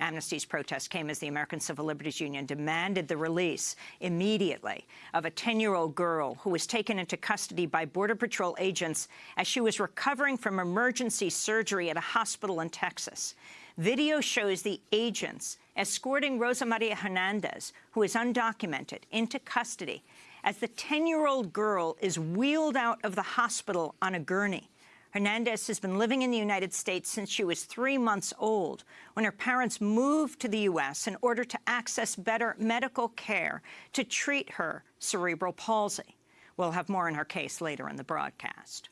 Amnesty's protest came as the American Civil Liberties Union demanded the release immediately of a 10-year-old girl who was taken into custody by Border Patrol agents as she was recovering from emergency surgery at a hospital in Texas. Video shows the agents escorting Rosa Maria Hernandez, who is undocumented, into custody as the 10-year-old girl is wheeled out of the hospital on a gurney. Hernandez has been living in the United States since she was three months old, when her parents moved to the U.S. in order to access better medical care to treat her cerebral palsy. We'll have more on her case later in the broadcast.